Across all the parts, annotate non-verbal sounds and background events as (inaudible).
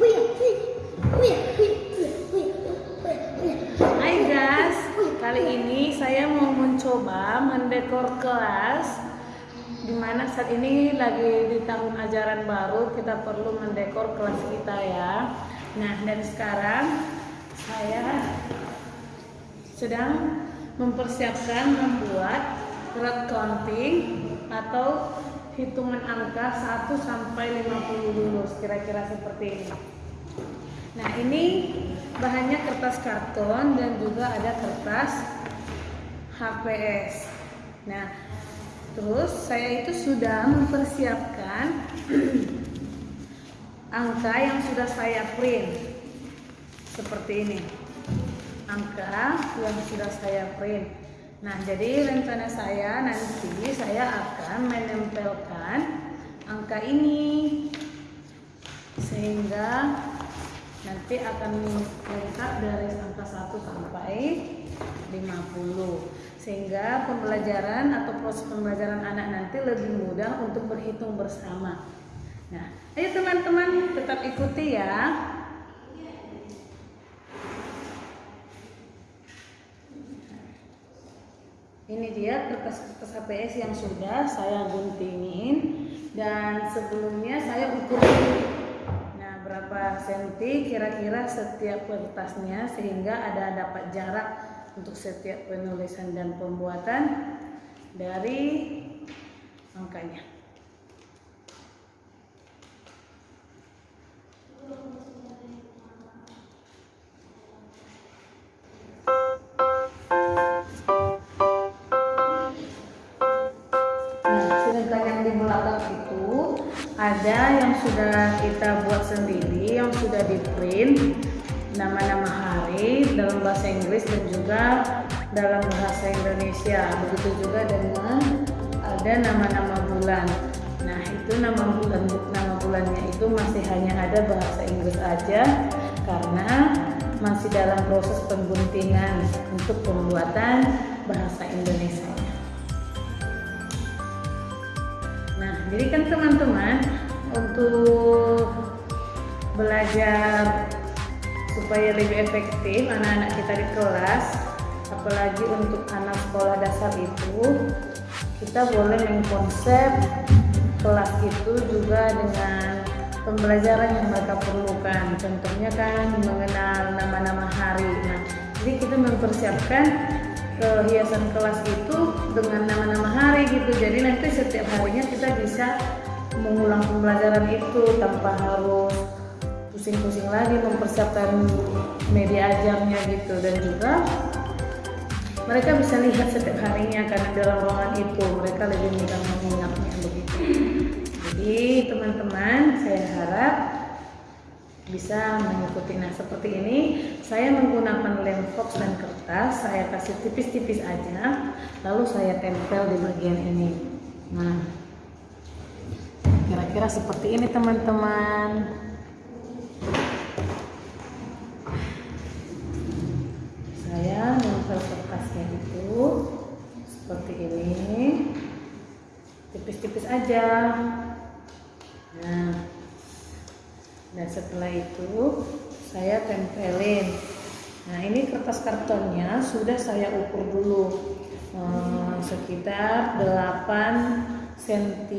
Hai guys, kali ini saya mau mencoba mendekor kelas Di mana saat ini lagi di tahun ajaran baru kita perlu mendekor kelas kita ya. Nah dan sekarang saya sedang mempersiapkan membuat crowd counting atau hitungan angka 1 sampai 50 dulu kira-kira seperti ini. Nah, ini bahannya kertas karton dan juga ada kertas HPS. Nah, terus saya itu sudah mempersiapkan (clears throat) angka yang sudah saya print. Seperti ini. Angka yang sudah saya print. Nah, jadi rencana saya nanti saya akan menempelkan angka ini sehingga nanti akan lengkap dari angka 1 sampai 50 sehingga pembelajaran atau proses pembelajaran anak nanti lebih mudah untuk berhitung bersama. Nah, ayo teman-teman tetap ikuti ya. Ini dia kertas-kertas HPS yang sudah saya guntingin. Dan sebelumnya saya ukur nah berapa senti kira-kira setiap kertasnya sehingga ada dapat jarak untuk setiap penulisan dan pembuatan dari angkanya ada yang sudah kita buat sendiri yang sudah di print nama-nama hari dalam bahasa Inggris dan juga dalam bahasa Indonesia. Begitu juga dengan ada nama-nama bulan. Nah itu nama bulan nama bulannya itu masih hanya ada bahasa Inggris aja karena masih dalam proses pengguntingan untuk pembuatan bahasa Indonesia jadi kan teman-teman untuk belajar supaya lebih efektif anak-anak kita di kelas apalagi untuk anak sekolah dasar itu kita boleh mengkonsep kelas itu juga dengan pembelajaran yang mereka perlukan. Contohnya kan mengenal nama-nama hari. Nah jadi kita mempersiapkan hiasan kelas itu dengan nama-nama hari gitu. Jadi nanti setiap harinya kita bisa mengulang pembelajaran itu tanpa harus pusing-pusing lagi mempersiapkan media ajarnya gitu. Dan juga mereka bisa lihat setiap harinya karena dalam ruangan itu. Mereka lebih mudah mengingatnya begitu. Jadi teman-teman saya harap bisa mengikuti. Nah seperti ini saya menggunakan lem fox dan kertas saya kasih tipis-tipis aja lalu saya tempel di bagian ini. Nah kira-kira seperti ini teman-teman. Saya nempel kertasnya itu seperti ini. Tipis-tipis aja. Nah dan setelah itu saya tempelin. Nah ini kertas kartonnya sudah saya ukur dulu. Eh, sekitar 8 cm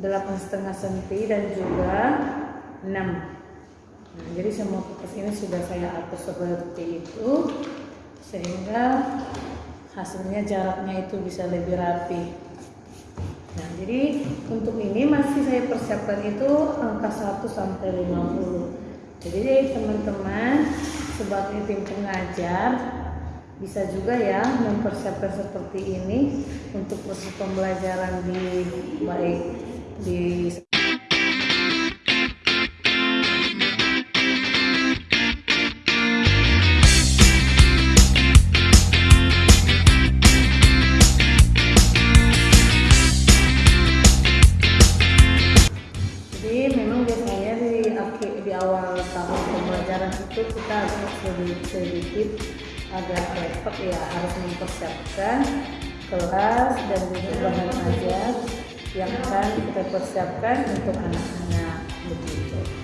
delapan setengah senti dan juga 6 nah, jadi semua kertas ini sudah saya atur seperti itu sehingga hasilnya jaraknya itu bisa lebih rapi. nah jadi untuk ini masih saya persiapkan itu angka 1 sampai 50 jadi teman-teman sebagai tim pengajar bisa juga ya mempersiapkan seperti ini untuk proses pembelajaran di baik di harus mempersiapkan kelas dan juga bahan ajar yang akan kita persiapkan untuk anak-anak begitu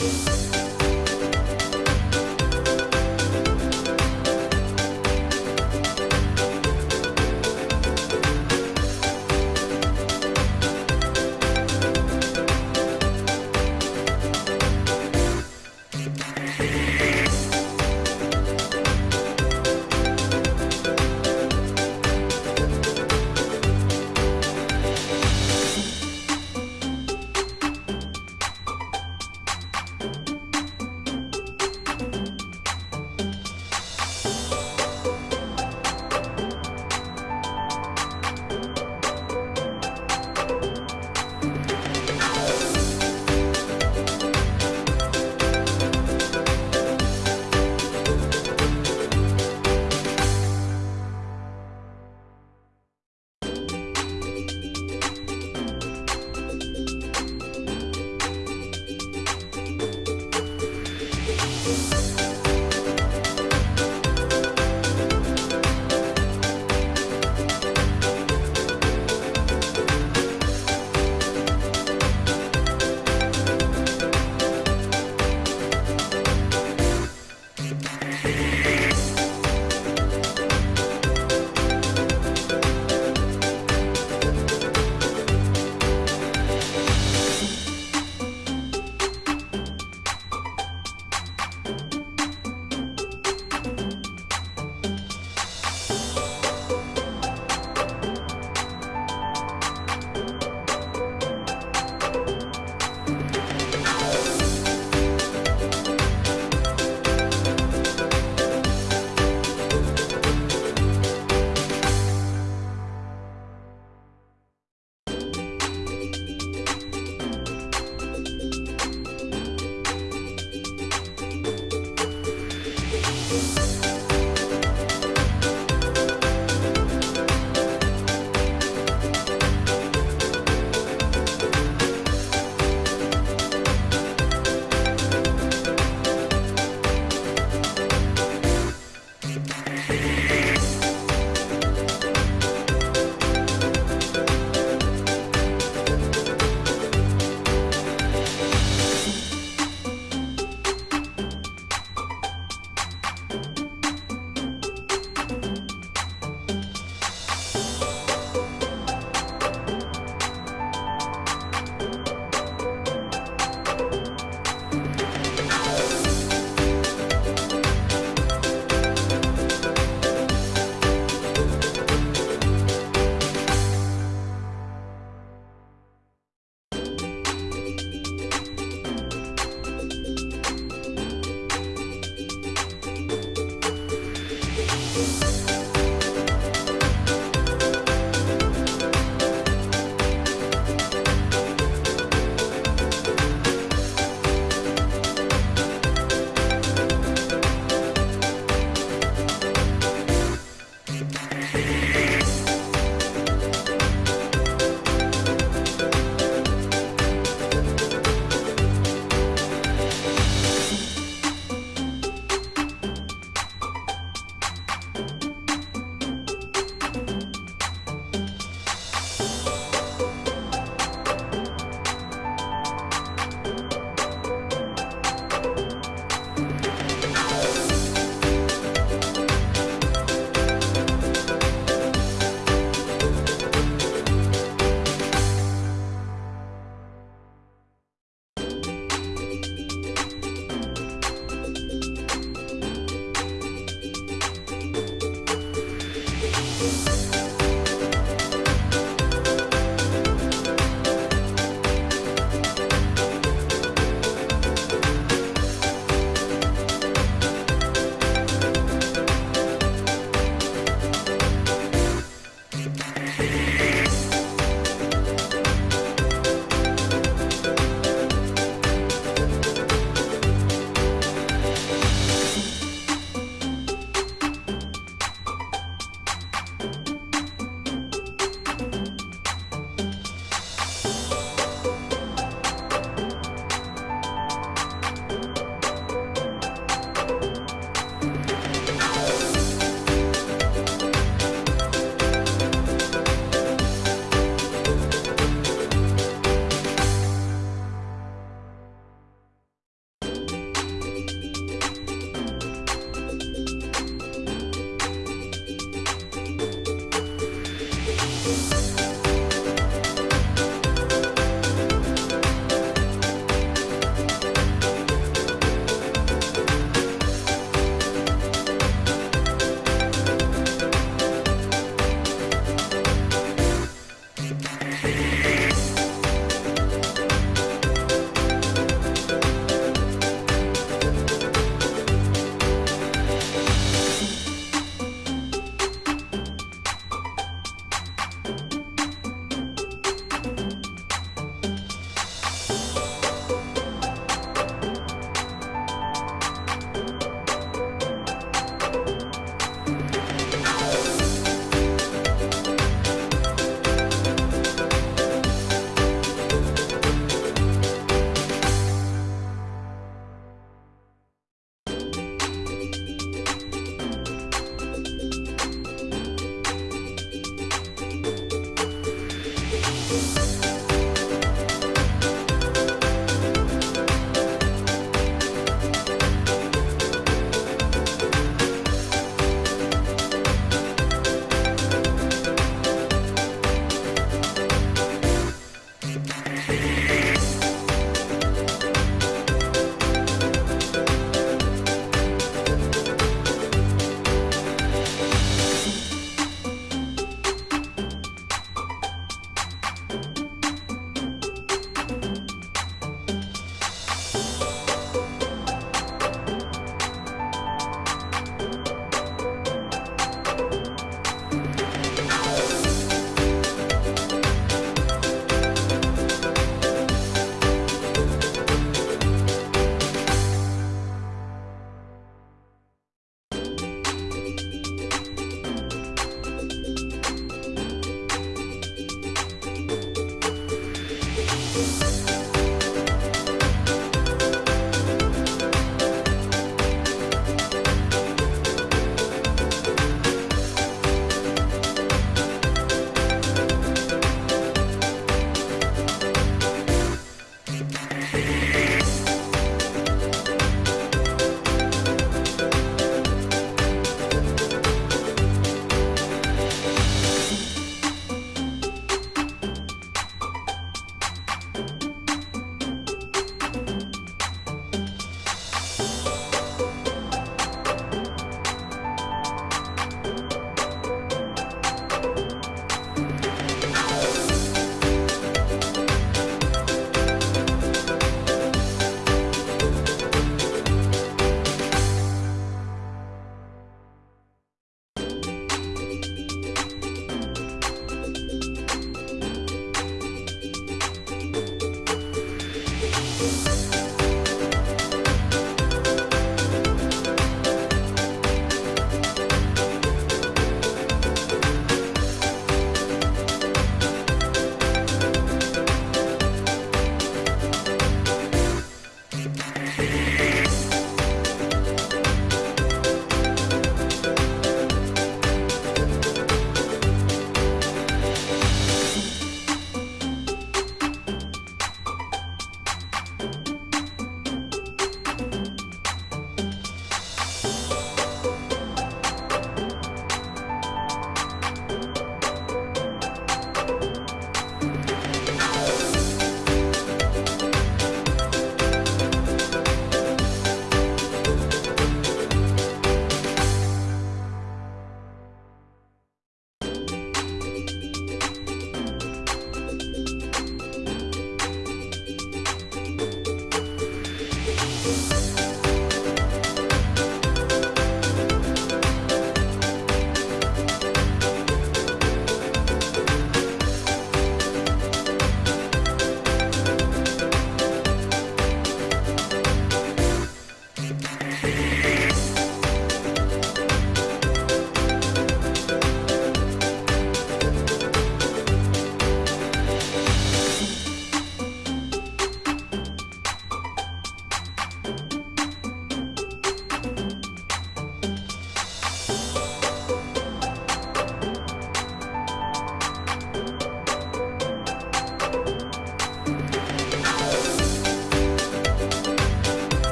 Bye.